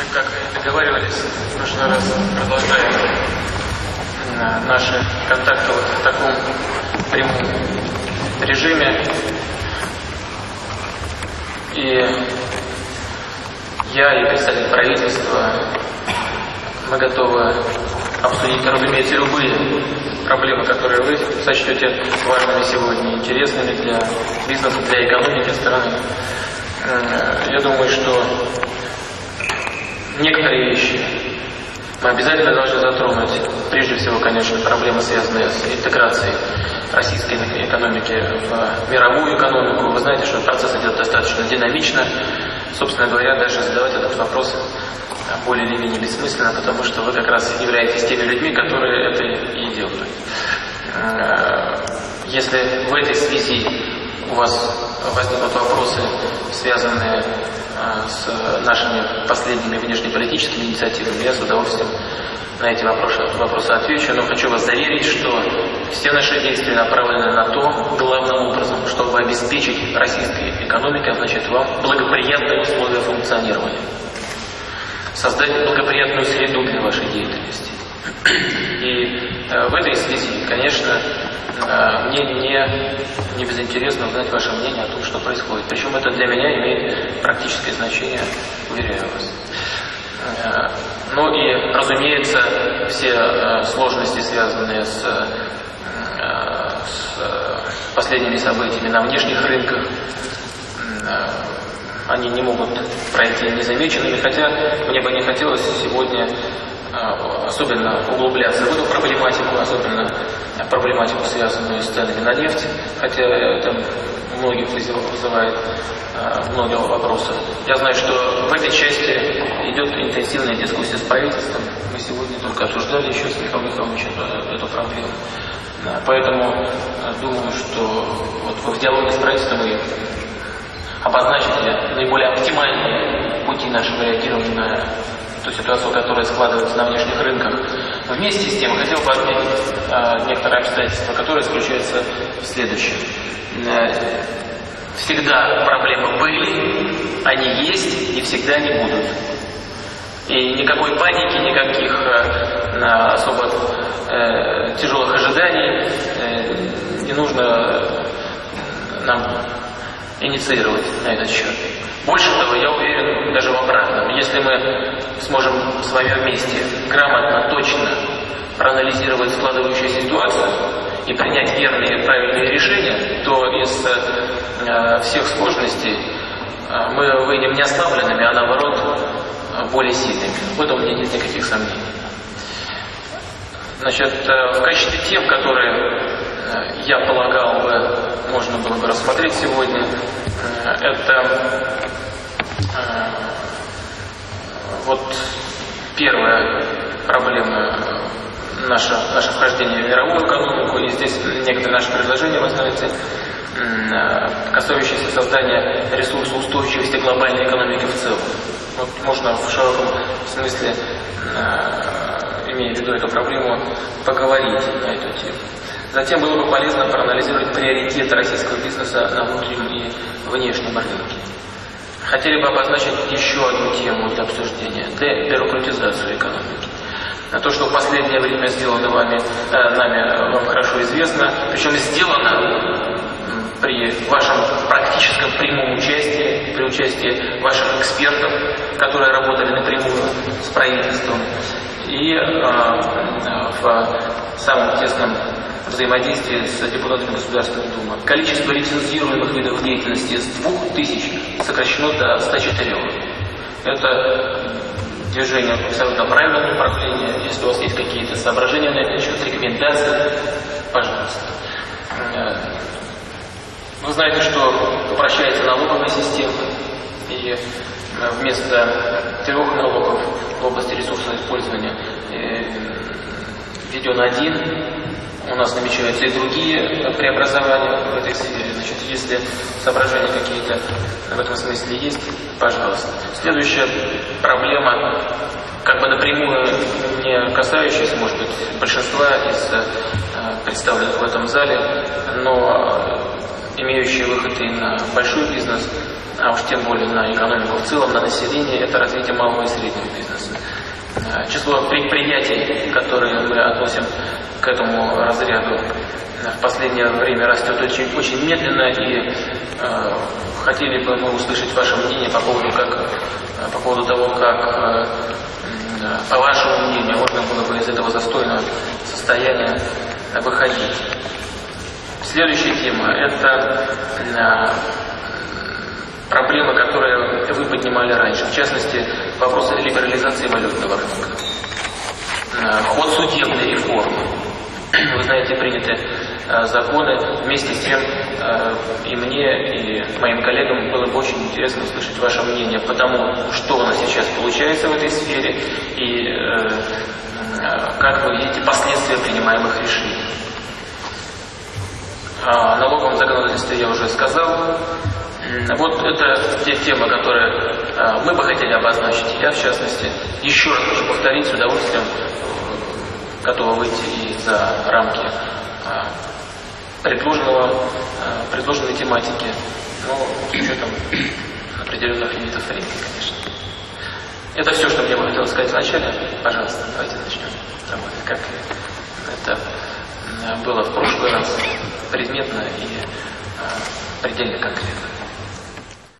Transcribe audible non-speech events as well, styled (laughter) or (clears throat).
Мы, как договаривались, в прошлый раз продолжаем наши контакты вот в таком прямом режиме. И я и представитель правительства, мы готовы обсудить, разумеется, любые проблемы, которые вы сочтете важными сегодня, интересными для бизнеса, для экономики страны. Э, я думаю, что некоторые вещи мы обязательно должны затронуть. Прежде всего, конечно, проблемы, связанные с интеграцией российской экономики в мировую экономику. Вы знаете, что процесс идет достаточно динамично. Собственно говоря, даже задавать этот вопрос более или менее бессмысленно, потому что вы как раз являетесь теми людьми, которые это и делают. Э, если в этой связи у вас возникнут вопросы, связанные э, с нашими последними внешнеполитическими инициативами, я с удовольствием на эти вопросы, вопросы отвечу, но хочу вас заверить, что все наши действия направлены на то, главным образом, чтобы обеспечить российской экономике, а значит, вам благоприятные условия функционирования создать благоприятную среду для вашей деятельности. И э, в этой связи, конечно, мне не, не безинтересно узнать ваше мнение о том, что происходит. Причем это для меня имеет практическое значение, уверяю вас. Э, ну и, разумеется, все э, сложности, связанные с, э, с последними событиями на внешних рынках, э, они не могут пройти незамеченными, хотя мне бы не хотелось сегодня особенно углубляться в эту проблематику, особенно проблематику, связанную с ценами на нефть, хотя это многих вызывает а, много вопросов. Я знаю, что в этой части идет интенсивная дискуссия с правительством. Мы сегодня только обсуждали еще с Михаилом Михайловичем эту проблему. Поэтому думаю, что вот в диалоге с правительством и обозначили наиболее оптимальные пути нашего реагирования на ту ситуацию, которая складывается на внешних рынках. Вместе с тем хотел бы отметить э, некоторые обстоятельства, которые заключаются в следующем. Э, всегда проблемы были, они есть и всегда не будут. И никакой паники, никаких э, особо э, тяжелых ожиданий э, не нужно нам инициировать на этот счет. Больше того, я уверен даже в обратном. Если мы сможем с вами вместе грамотно, точно проанализировать складывающуюся ситуацию и принять верные правильные решения, то из э, всех сложностей э, мы выйдем не ослабленными, а наоборот более сильными. В этом у меня нет никаких сомнений. Значит, э, в качестве тем, которые я полагал бы, можно было бы рассмотреть сегодня, э, это э, вот первая проблема наше, наше вхождение в мировую экономику, и здесь некоторые наши предложения, вы знаете, э, касающиеся создания ресурса устойчивости глобальной экономики в целом. Вот можно в широком смысле, имея в виду эту проблему, поговорить на эту тему. Затем было бы полезно проанализировать приоритеты российского бизнеса на внутреннем и внешнем рынке. Хотели бы обозначить еще одну тему для обсуждения – дебюрократизацию экономики. То, что в последнее время сделано вами, э, нами, вам хорошо известно, причем сделано при вашем практическом прямом участии, при участии ваших экспертов, которые работали напрямую с правительством, и э, в самом тесном взаимодействии с депутатами Государственной Думы. Количество лицензируемых видов деятельности с 2000 сокращено до 104. Это движение абсолютно правильном направлении. Если у вас есть какие-то соображения на этот счет, рекомендации, пожалуйста. Э, вы знаете, что упрощается налоговая система, и вместо трех налогов в области ресурсного использования э, введен один, у нас намечаются и другие преобразования в этой сфере. Значит, если соображения какие-то в этом смысле есть, пожалуйста. Следующая проблема, как бы напрямую не касающаяся, может быть, большинства из э, представленных в этом зале, но имеющие выход и на большой бизнес, а уж тем более на экономику в целом, на население, это развитие малого и среднего бизнеса. Э, число предприятий, которые мы относим к этому разряду, в последнее время растет очень, очень медленно, и э, хотели бы мы услышать ваше мнение по поводу, как, по поводу того, как, э, по вашему мнению, можно было бы из этого застойного состояния выходить. Следующая тема – это э, проблемы, которые вы поднимали раньше, в частности, вопрос либерализации валютного рынка, э, ход судебной реформы. (clears throat) Вы знаете, приняты э, законы. Вместе с тем и мне, и моим коллегам было бы очень интересно услышать ваше мнение по тому, что у нас сейчас получается в этой сфере и как вы видите последствия принимаемых решений. О налоговом законодательстве я уже сказал. Вот это те темы, которые а, мы бы хотели обозначить. Я, в частности, еще раз хочу повторить, с удовольствием готова выйти и за рамки а, предложенного, а, предложенной тематики, но с учетом определенных лимитов времени, конечно. Это все, что мне бы хотелось сказать вначале. Пожалуйста, давайте начнем работать, как это было в прошлый раз предметно и предельно конкретно.